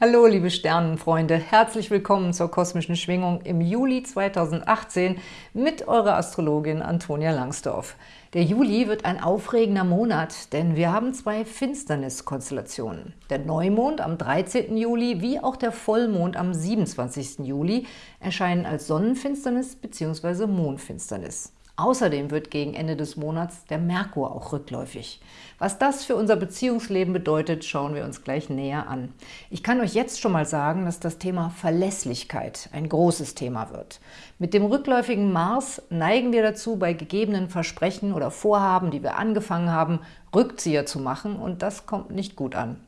Hallo liebe Sternenfreunde, herzlich willkommen zur kosmischen Schwingung im Juli 2018 mit eurer Astrologin Antonia Langsdorf. Der Juli wird ein aufregender Monat, denn wir haben zwei Finsterniskonstellationen. Der Neumond am 13. Juli wie auch der Vollmond am 27. Juli erscheinen als Sonnenfinsternis bzw. Mondfinsternis. Außerdem wird gegen Ende des Monats der Merkur auch rückläufig. Was das für unser Beziehungsleben bedeutet, schauen wir uns gleich näher an. Ich kann euch jetzt schon mal sagen, dass das Thema Verlässlichkeit ein großes Thema wird. Mit dem rückläufigen Mars neigen wir dazu, bei gegebenen Versprechen oder Vorhaben, die wir angefangen haben, Rückzieher zu machen und das kommt nicht gut an.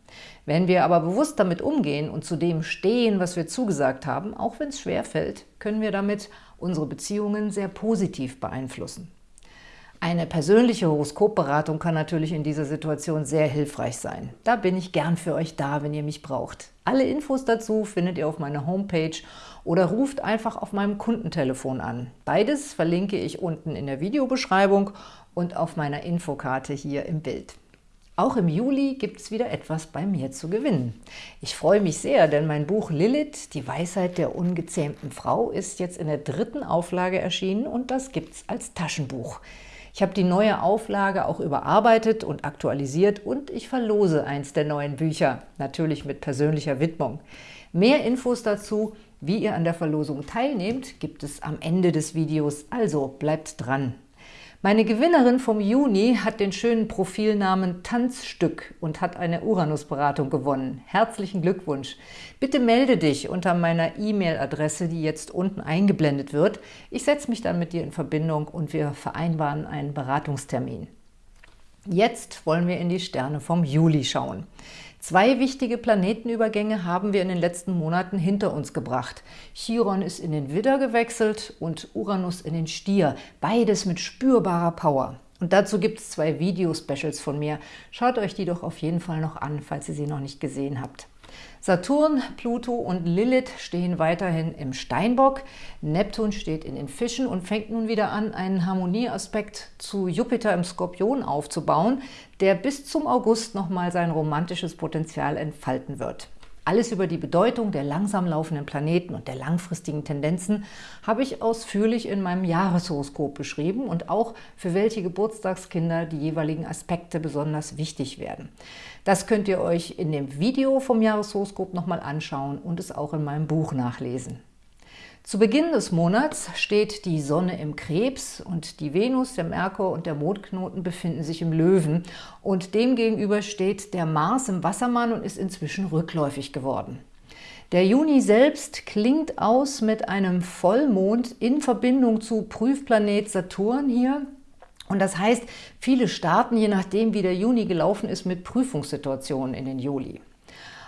Wenn wir aber bewusst damit umgehen und zu dem stehen, was wir zugesagt haben, auch wenn es schwer fällt, können wir damit unsere Beziehungen sehr positiv beeinflussen. Eine persönliche Horoskopberatung kann natürlich in dieser Situation sehr hilfreich sein. Da bin ich gern für euch da, wenn ihr mich braucht. Alle Infos dazu findet ihr auf meiner Homepage oder ruft einfach auf meinem Kundentelefon an. Beides verlinke ich unten in der Videobeschreibung und auf meiner Infokarte hier im Bild. Auch im Juli gibt es wieder etwas bei mir zu gewinnen. Ich freue mich sehr, denn mein Buch Lilith, die Weisheit der ungezähmten Frau, ist jetzt in der dritten Auflage erschienen und das gibt es als Taschenbuch. Ich habe die neue Auflage auch überarbeitet und aktualisiert und ich verlose eins der neuen Bücher, natürlich mit persönlicher Widmung. Mehr Infos dazu, wie ihr an der Verlosung teilnehmt, gibt es am Ende des Videos, also bleibt dran! Meine Gewinnerin vom Juni hat den schönen Profilnamen Tanzstück und hat eine Uranus-Beratung gewonnen. Herzlichen Glückwunsch! Bitte melde dich unter meiner E-Mail-Adresse, die jetzt unten eingeblendet wird. Ich setze mich dann mit dir in Verbindung und wir vereinbaren einen Beratungstermin. Jetzt wollen wir in die Sterne vom Juli schauen. Zwei wichtige Planetenübergänge haben wir in den letzten Monaten hinter uns gebracht. Chiron ist in den Widder gewechselt und Uranus in den Stier, beides mit spürbarer Power. Und dazu gibt es zwei Video-Specials von mir. Schaut euch die doch auf jeden Fall noch an, falls ihr sie noch nicht gesehen habt. Saturn, Pluto und Lilith stehen weiterhin im Steinbock. Neptun steht in den Fischen und fängt nun wieder an, einen Harmonieaspekt zu Jupiter im Skorpion aufzubauen, der bis zum August nochmal sein romantisches Potenzial entfalten wird. Alles über die Bedeutung der langsam laufenden Planeten und der langfristigen Tendenzen habe ich ausführlich in meinem Jahreshoroskop beschrieben und auch für welche Geburtstagskinder die jeweiligen Aspekte besonders wichtig werden. Das könnt ihr euch in dem Video vom Jahreshoroskop nochmal anschauen und es auch in meinem Buch nachlesen. Zu Beginn des Monats steht die Sonne im Krebs und die Venus, der Merkur und der Mondknoten befinden sich im Löwen. Und demgegenüber steht der Mars im Wassermann und ist inzwischen rückläufig geworden. Der Juni selbst klingt aus mit einem Vollmond in Verbindung zu Prüfplanet Saturn hier. Und das heißt, viele starten, je nachdem wie der Juni gelaufen ist, mit Prüfungssituationen in den Juli.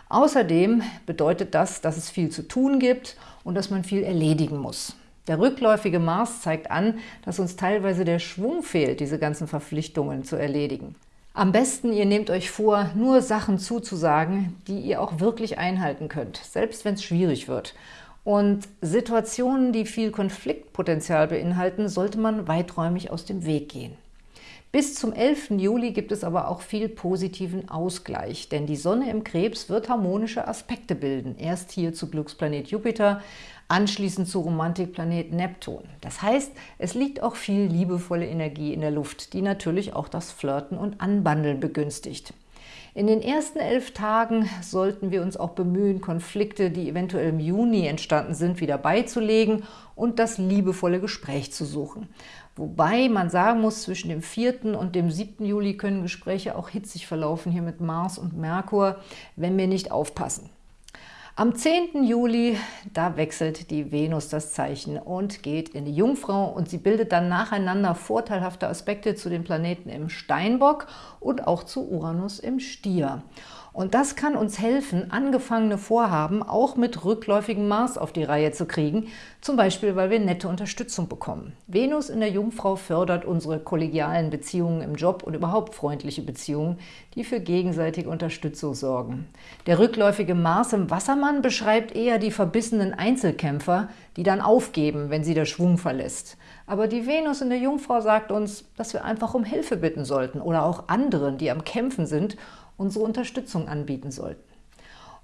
Außerdem bedeutet das, dass es viel zu tun gibt und dass man viel erledigen muss. Der rückläufige Mars zeigt an, dass uns teilweise der Schwung fehlt, diese ganzen Verpflichtungen zu erledigen. Am besten, ihr nehmt euch vor, nur Sachen zuzusagen, die ihr auch wirklich einhalten könnt, selbst wenn es schwierig wird. Und Situationen, die viel Konfliktpotenzial beinhalten, sollte man weiträumig aus dem Weg gehen. Bis zum 11. Juli gibt es aber auch viel positiven Ausgleich, denn die Sonne im Krebs wird harmonische Aspekte bilden. Erst hier zu Glücksplanet Jupiter, anschließend zu Romantikplanet Neptun. Das heißt, es liegt auch viel liebevolle Energie in der Luft, die natürlich auch das Flirten und Anbandeln begünstigt. In den ersten elf Tagen sollten wir uns auch bemühen, Konflikte, die eventuell im Juni entstanden sind, wieder beizulegen und das liebevolle Gespräch zu suchen. Wobei man sagen muss, zwischen dem 4. und dem 7. Juli können Gespräche auch hitzig verlaufen, hier mit Mars und Merkur, wenn wir nicht aufpassen. Am 10. Juli, da wechselt die Venus das Zeichen und geht in die Jungfrau und sie bildet dann nacheinander vorteilhafte Aspekte zu den Planeten im Steinbock und auch zu Uranus im Stier. Und das kann uns helfen, angefangene Vorhaben auch mit rückläufigem Mars auf die Reihe zu kriegen, zum Beispiel, weil wir nette Unterstützung bekommen. Venus in der Jungfrau fördert unsere kollegialen Beziehungen im Job und überhaupt freundliche Beziehungen, die für gegenseitige Unterstützung sorgen. Der rückläufige Mars im Wassermann beschreibt eher die verbissenen Einzelkämpfer, die dann aufgeben, wenn sie der Schwung verlässt. Aber die Venus in der Jungfrau sagt uns, dass wir einfach um Hilfe bitten sollten oder auch anderen, die am Kämpfen sind unsere Unterstützung anbieten sollten.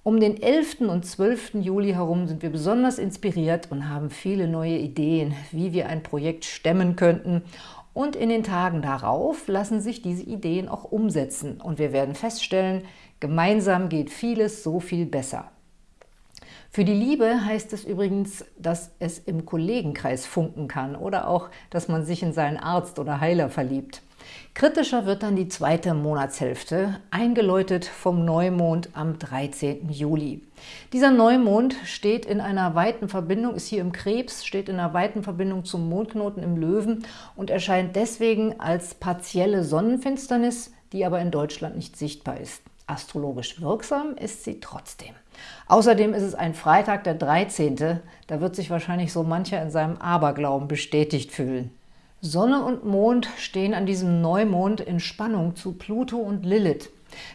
Um den 11. und 12. Juli herum sind wir besonders inspiriert und haben viele neue Ideen, wie wir ein Projekt stemmen könnten. Und in den Tagen darauf lassen sich diese Ideen auch umsetzen. Und wir werden feststellen, gemeinsam geht vieles so viel besser. Für die Liebe heißt es übrigens, dass es im Kollegenkreis funken kann oder auch, dass man sich in seinen Arzt oder Heiler verliebt. Kritischer wird dann die zweite Monatshälfte, eingeläutet vom Neumond am 13. Juli. Dieser Neumond steht in einer weiten Verbindung, ist hier im Krebs, steht in einer weiten Verbindung zum Mondknoten im Löwen und erscheint deswegen als partielle Sonnenfinsternis, die aber in Deutschland nicht sichtbar ist. Astrologisch wirksam ist sie trotzdem. Außerdem ist es ein Freitag, der 13. Da wird sich wahrscheinlich so mancher in seinem Aberglauben bestätigt fühlen. Sonne und Mond stehen an diesem Neumond in Spannung zu Pluto und Lilith.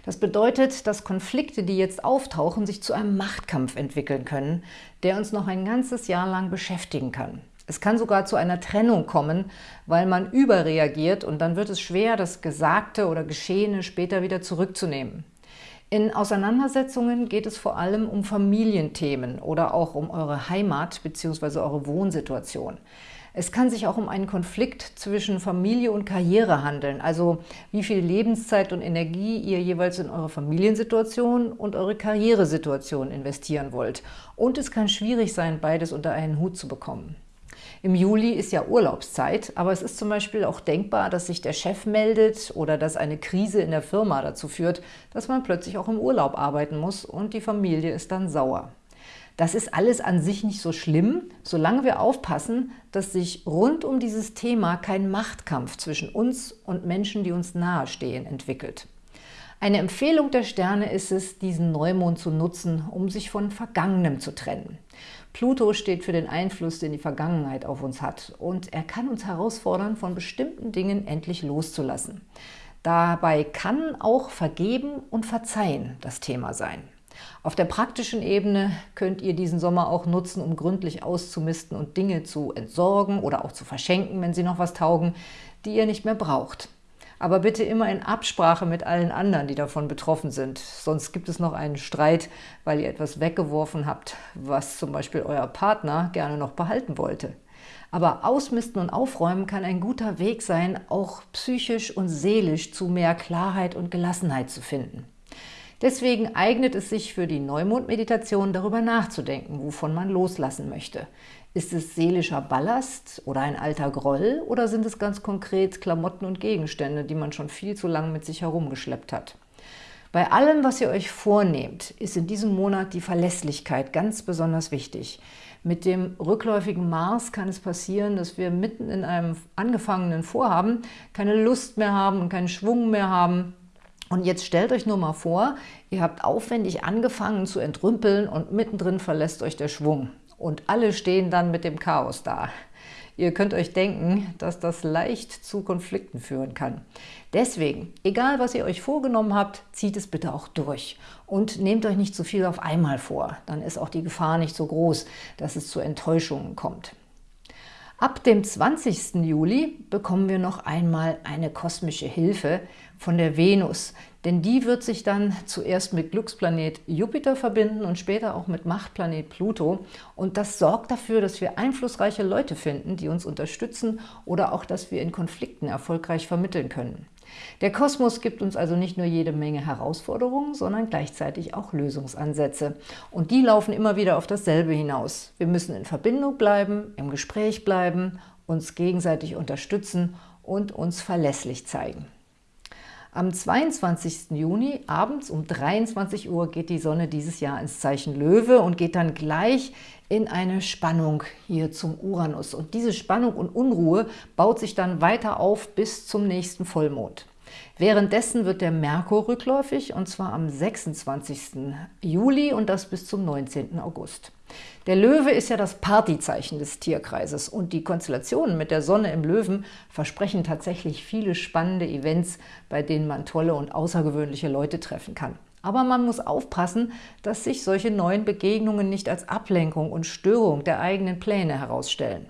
Das bedeutet, dass Konflikte, die jetzt auftauchen, sich zu einem Machtkampf entwickeln können, der uns noch ein ganzes Jahr lang beschäftigen kann. Es kann sogar zu einer Trennung kommen, weil man überreagiert und dann wird es schwer, das Gesagte oder Geschehene später wieder zurückzunehmen. In Auseinandersetzungen geht es vor allem um Familienthemen oder auch um eure Heimat bzw. eure Wohnsituation. Es kann sich auch um einen Konflikt zwischen Familie und Karriere handeln, also wie viel Lebenszeit und Energie ihr jeweils in eure Familiensituation und eure Karrieresituation investieren wollt. Und es kann schwierig sein, beides unter einen Hut zu bekommen. Im Juli ist ja Urlaubszeit, aber es ist zum Beispiel auch denkbar, dass sich der Chef meldet oder dass eine Krise in der Firma dazu führt, dass man plötzlich auch im Urlaub arbeiten muss und die Familie ist dann sauer. Das ist alles an sich nicht so schlimm, solange wir aufpassen, dass sich rund um dieses Thema kein Machtkampf zwischen uns und Menschen, die uns nahestehen, entwickelt. Eine Empfehlung der Sterne ist es, diesen Neumond zu nutzen, um sich von Vergangenem zu trennen. Pluto steht für den Einfluss, den die Vergangenheit auf uns hat und er kann uns herausfordern, von bestimmten Dingen endlich loszulassen. Dabei kann auch Vergeben und Verzeihen das Thema sein. Auf der praktischen Ebene könnt ihr diesen Sommer auch nutzen, um gründlich auszumisten und Dinge zu entsorgen oder auch zu verschenken, wenn sie noch was taugen, die ihr nicht mehr braucht aber bitte immer in Absprache mit allen anderen, die davon betroffen sind. Sonst gibt es noch einen Streit, weil ihr etwas weggeworfen habt, was zum Beispiel euer Partner gerne noch behalten wollte. Aber Ausmisten und Aufräumen kann ein guter Weg sein, auch psychisch und seelisch zu mehr Klarheit und Gelassenheit zu finden. Deswegen eignet es sich für die Neumondmeditation darüber nachzudenken, wovon man loslassen möchte. Ist es seelischer Ballast oder ein alter Groll oder sind es ganz konkret Klamotten und Gegenstände, die man schon viel zu lange mit sich herumgeschleppt hat? Bei allem, was ihr euch vornehmt, ist in diesem Monat die Verlässlichkeit ganz besonders wichtig. Mit dem rückläufigen Mars kann es passieren, dass wir mitten in einem angefangenen Vorhaben keine Lust mehr haben und keinen Schwung mehr haben. Und jetzt stellt euch nur mal vor, ihr habt aufwendig angefangen zu entrümpeln und mittendrin verlässt euch der Schwung und alle stehen dann mit dem Chaos da. Ihr könnt euch denken, dass das leicht zu Konflikten führen kann. Deswegen, egal was ihr euch vorgenommen habt, zieht es bitte auch durch. Und nehmt euch nicht zu viel auf einmal vor. Dann ist auch die Gefahr nicht so groß, dass es zu Enttäuschungen kommt. Ab dem 20. Juli bekommen wir noch einmal eine kosmische Hilfe von der Venus, denn die wird sich dann zuerst mit Glücksplanet Jupiter verbinden und später auch mit Machtplanet Pluto. Und das sorgt dafür, dass wir einflussreiche Leute finden, die uns unterstützen oder auch, dass wir in Konflikten erfolgreich vermitteln können. Der Kosmos gibt uns also nicht nur jede Menge Herausforderungen, sondern gleichzeitig auch Lösungsansätze. Und die laufen immer wieder auf dasselbe hinaus. Wir müssen in Verbindung bleiben, im Gespräch bleiben, uns gegenseitig unterstützen und uns verlässlich zeigen. Am 22. Juni abends um 23 Uhr geht die Sonne dieses Jahr ins Zeichen Löwe und geht dann gleich in eine Spannung hier zum Uranus. Und diese Spannung und Unruhe baut sich dann weiter auf bis zum nächsten Vollmond. Währenddessen wird der Merkur rückläufig, und zwar am 26. Juli und das bis zum 19. August. Der Löwe ist ja das Partyzeichen des Tierkreises und die Konstellationen mit der Sonne im Löwen versprechen tatsächlich viele spannende Events, bei denen man tolle und außergewöhnliche Leute treffen kann. Aber man muss aufpassen, dass sich solche neuen Begegnungen nicht als Ablenkung und Störung der eigenen Pläne herausstellen.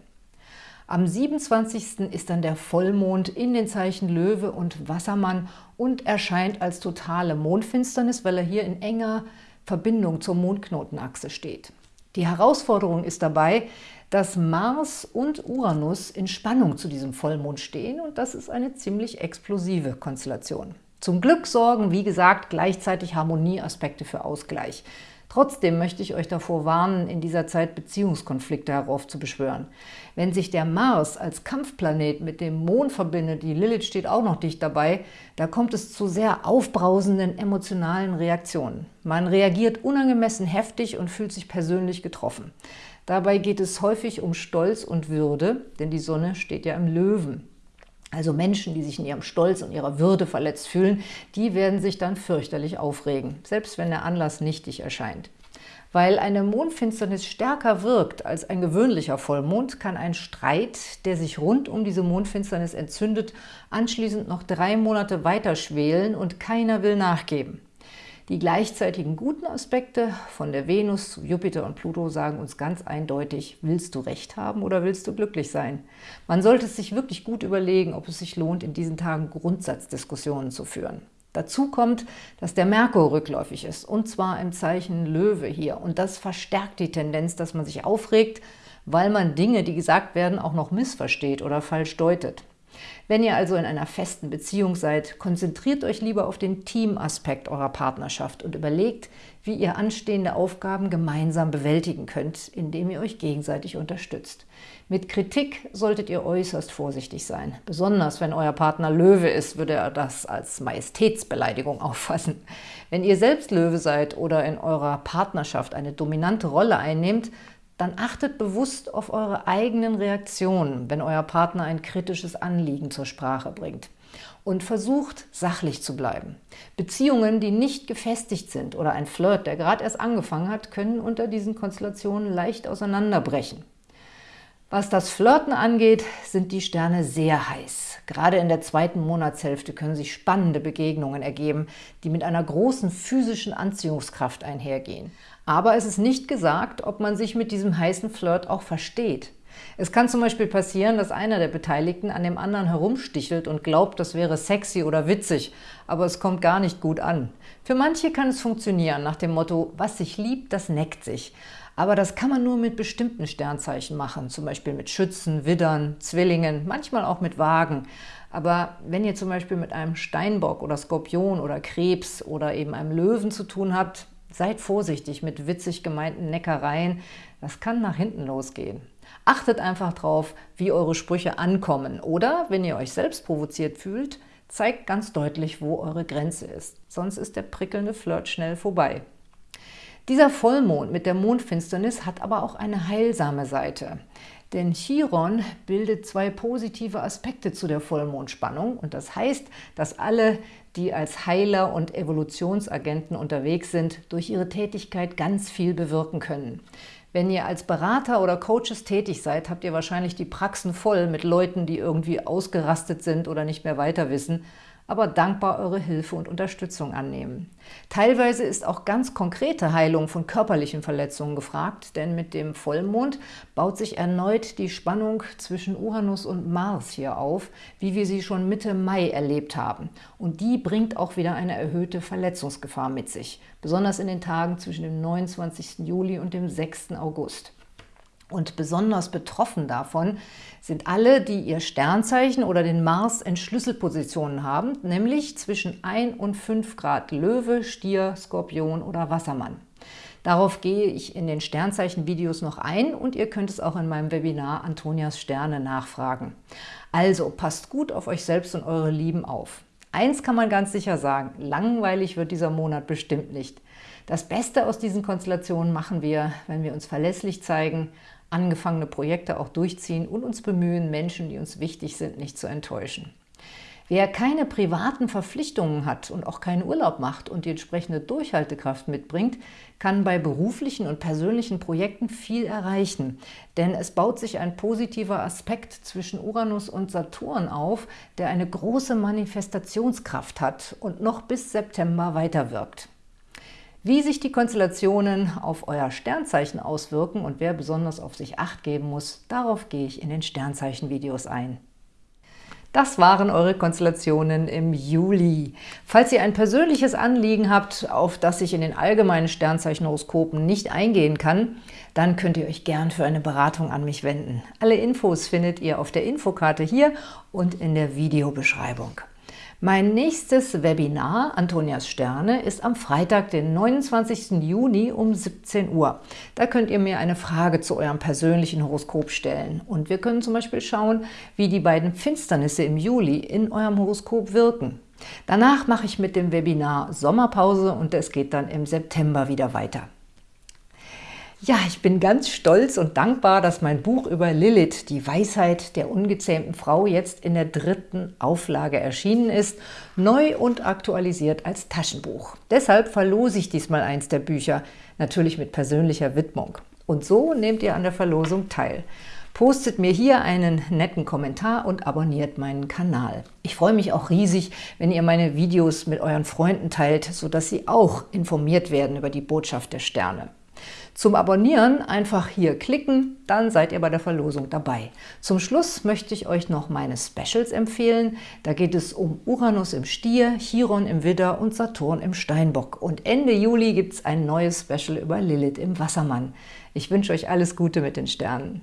Am 27. ist dann der Vollmond in den Zeichen Löwe und Wassermann und erscheint als totale Mondfinsternis, weil er hier in enger Verbindung zur Mondknotenachse steht. Die Herausforderung ist dabei, dass Mars und Uranus in Spannung zu diesem Vollmond stehen und das ist eine ziemlich explosive Konstellation. Zum Glück sorgen, wie gesagt, gleichzeitig Harmonieaspekte für Ausgleich. Trotzdem möchte ich euch davor warnen, in dieser Zeit Beziehungskonflikte heraufzubeschwören. Wenn sich der Mars als Kampfplanet mit dem Mond verbindet, die Lilith steht auch noch dicht dabei, da kommt es zu sehr aufbrausenden emotionalen Reaktionen. Man reagiert unangemessen heftig und fühlt sich persönlich getroffen. Dabei geht es häufig um Stolz und Würde, denn die Sonne steht ja im Löwen. Also Menschen, die sich in ihrem Stolz und ihrer Würde verletzt fühlen, die werden sich dann fürchterlich aufregen, selbst wenn der Anlass nichtig erscheint. Weil eine Mondfinsternis stärker wirkt als ein gewöhnlicher Vollmond, kann ein Streit, der sich rund um diese Mondfinsternis entzündet, anschließend noch drei Monate weiter schwelen und keiner will nachgeben. Die gleichzeitigen guten Aspekte von der Venus zu Jupiter und Pluto sagen uns ganz eindeutig, willst du Recht haben oder willst du glücklich sein? Man sollte es sich wirklich gut überlegen, ob es sich lohnt, in diesen Tagen Grundsatzdiskussionen zu führen. Dazu kommt, dass der Merkur rückläufig ist, und zwar im Zeichen Löwe hier. Und das verstärkt die Tendenz, dass man sich aufregt, weil man Dinge, die gesagt werden, auch noch missversteht oder falsch deutet. Wenn ihr also in einer festen Beziehung seid, konzentriert euch lieber auf den Teamaspekt eurer Partnerschaft und überlegt, wie ihr anstehende Aufgaben gemeinsam bewältigen könnt, indem ihr euch gegenseitig unterstützt. Mit Kritik solltet ihr äußerst vorsichtig sein. Besonders wenn euer Partner Löwe ist, würde er das als Majestätsbeleidigung auffassen. Wenn ihr selbst Löwe seid oder in eurer Partnerschaft eine dominante Rolle einnehmt, dann achtet bewusst auf eure eigenen Reaktionen, wenn euer Partner ein kritisches Anliegen zur Sprache bringt. Und versucht, sachlich zu bleiben. Beziehungen, die nicht gefestigt sind oder ein Flirt, der gerade erst angefangen hat, können unter diesen Konstellationen leicht auseinanderbrechen. Was das Flirten angeht, sind die Sterne sehr heiß. Gerade in der zweiten Monatshälfte können sich spannende Begegnungen ergeben, die mit einer großen physischen Anziehungskraft einhergehen. Aber es ist nicht gesagt, ob man sich mit diesem heißen Flirt auch versteht. Es kann zum Beispiel passieren, dass einer der Beteiligten an dem anderen herumstichelt und glaubt, das wäre sexy oder witzig, aber es kommt gar nicht gut an. Für manche kann es funktionieren, nach dem Motto, was sich liebt, das neckt sich. Aber das kann man nur mit bestimmten Sternzeichen machen, zum Beispiel mit Schützen, Widdern, Zwillingen, manchmal auch mit Wagen. Aber wenn ihr zum Beispiel mit einem Steinbock oder Skorpion oder Krebs oder eben einem Löwen zu tun habt, Seid vorsichtig mit witzig gemeinten Neckereien, das kann nach hinten losgehen. Achtet einfach drauf, wie eure Sprüche ankommen. Oder, wenn ihr euch selbst provoziert fühlt, zeigt ganz deutlich, wo eure Grenze ist. Sonst ist der prickelnde Flirt schnell vorbei. Dieser Vollmond mit der Mondfinsternis hat aber auch eine heilsame Seite. Denn Chiron bildet zwei positive Aspekte zu der Vollmondspannung und das heißt, dass alle, die als Heiler und Evolutionsagenten unterwegs sind, durch ihre Tätigkeit ganz viel bewirken können. Wenn ihr als Berater oder Coaches tätig seid, habt ihr wahrscheinlich die Praxen voll mit Leuten, die irgendwie ausgerastet sind oder nicht mehr weiter wissen aber dankbar eure Hilfe und Unterstützung annehmen. Teilweise ist auch ganz konkrete Heilung von körperlichen Verletzungen gefragt, denn mit dem Vollmond baut sich erneut die Spannung zwischen Uranus und Mars hier auf, wie wir sie schon Mitte Mai erlebt haben. Und die bringt auch wieder eine erhöhte Verletzungsgefahr mit sich, besonders in den Tagen zwischen dem 29. Juli und dem 6. August. Und besonders betroffen davon sind alle, die ihr Sternzeichen oder den Mars in Schlüsselpositionen haben, nämlich zwischen 1 und 5 Grad Löwe, Stier, Skorpion oder Wassermann. Darauf gehe ich in den Sternzeichen-Videos noch ein und ihr könnt es auch in meinem Webinar Antonias Sterne nachfragen. Also passt gut auf euch selbst und eure Lieben auf. Eins kann man ganz sicher sagen, langweilig wird dieser Monat bestimmt nicht. Das Beste aus diesen Konstellationen machen wir, wenn wir uns verlässlich zeigen, angefangene Projekte auch durchziehen und uns bemühen, Menschen, die uns wichtig sind, nicht zu enttäuschen. Wer keine privaten Verpflichtungen hat und auch keinen Urlaub macht und die entsprechende Durchhaltekraft mitbringt, kann bei beruflichen und persönlichen Projekten viel erreichen. Denn es baut sich ein positiver Aspekt zwischen Uranus und Saturn auf, der eine große Manifestationskraft hat und noch bis September weiterwirkt. Wie sich die Konstellationen auf euer Sternzeichen auswirken und wer besonders auf sich Acht geben muss, darauf gehe ich in den Sternzeichen-Videos ein. Das waren eure Konstellationen im Juli. Falls ihr ein persönliches Anliegen habt, auf das ich in den allgemeinen Sternzeichenhoroskopen nicht eingehen kann, dann könnt ihr euch gern für eine Beratung an mich wenden. Alle Infos findet ihr auf der Infokarte hier und in der Videobeschreibung. Mein nächstes Webinar, Antonias Sterne, ist am Freitag, den 29. Juni um 17 Uhr. Da könnt ihr mir eine Frage zu eurem persönlichen Horoskop stellen. Und wir können zum Beispiel schauen, wie die beiden Finsternisse im Juli in eurem Horoskop wirken. Danach mache ich mit dem Webinar Sommerpause und es geht dann im September wieder weiter. Ja, ich bin ganz stolz und dankbar, dass mein Buch über Lilith, die Weisheit der ungezähmten Frau, jetzt in der dritten Auflage erschienen ist, neu und aktualisiert als Taschenbuch. Deshalb verlose ich diesmal eins der Bücher, natürlich mit persönlicher Widmung. Und so nehmt ihr an der Verlosung teil. Postet mir hier einen netten Kommentar und abonniert meinen Kanal. Ich freue mich auch riesig, wenn ihr meine Videos mit euren Freunden teilt, sodass sie auch informiert werden über die Botschaft der Sterne. Zum Abonnieren einfach hier klicken, dann seid ihr bei der Verlosung dabei. Zum Schluss möchte ich euch noch meine Specials empfehlen. Da geht es um Uranus im Stier, Chiron im Widder und Saturn im Steinbock. Und Ende Juli gibt es ein neues Special über Lilith im Wassermann. Ich wünsche euch alles Gute mit den Sternen.